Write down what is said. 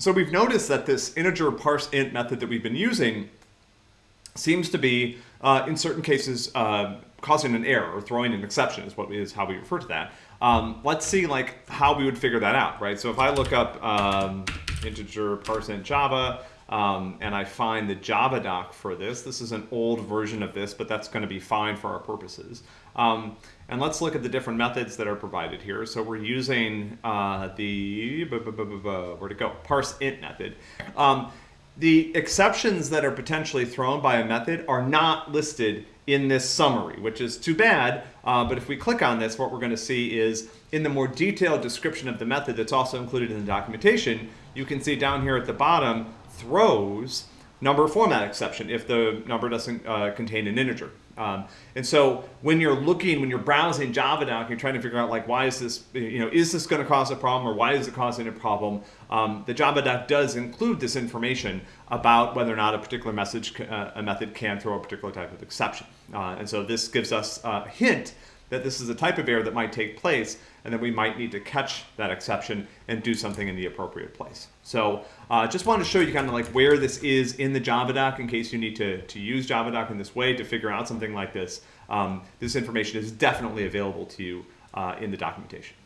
So we've noticed that this integer parse int method that we've been using seems to be, uh, in certain cases, uh, causing an error or throwing an exception is what is how we refer to that. Um, let's see like how we would figure that out, right? So if I look up um, integer parse int Java um, and I find the Java doc for this, this is an old version of this, but that's going to be fine for our purposes. Um, and let's look at the different methods that are provided here. So we're using uh, the, where to go, parse int method. Um, the exceptions that are potentially thrown by a method are not listed in this summary, which is too bad. Uh, but if we click on this, what we're going to see is in the more detailed description of the method that's also included in the documentation, you can see down here at the bottom, throws number format exception if the number doesn't uh, contain an integer. Um, and so when you're looking, when you're browsing JavaDoc, you're trying to figure out like, why is this, you know, is this going to cause a problem or why is it causing a problem? Um, the JavaDoc does include this information about whether or not a particular message, uh, a method can throw a particular type of exception. Uh, and so this gives us a hint that this is a type of error that might take place and that we might need to catch that exception and do something in the appropriate place. So uh, just wanted to show you kind of like where this is in the JavaDoc in case you need to, to use JavaDoc in this way to figure out something like this. Um, this information is definitely available to you uh, in the documentation.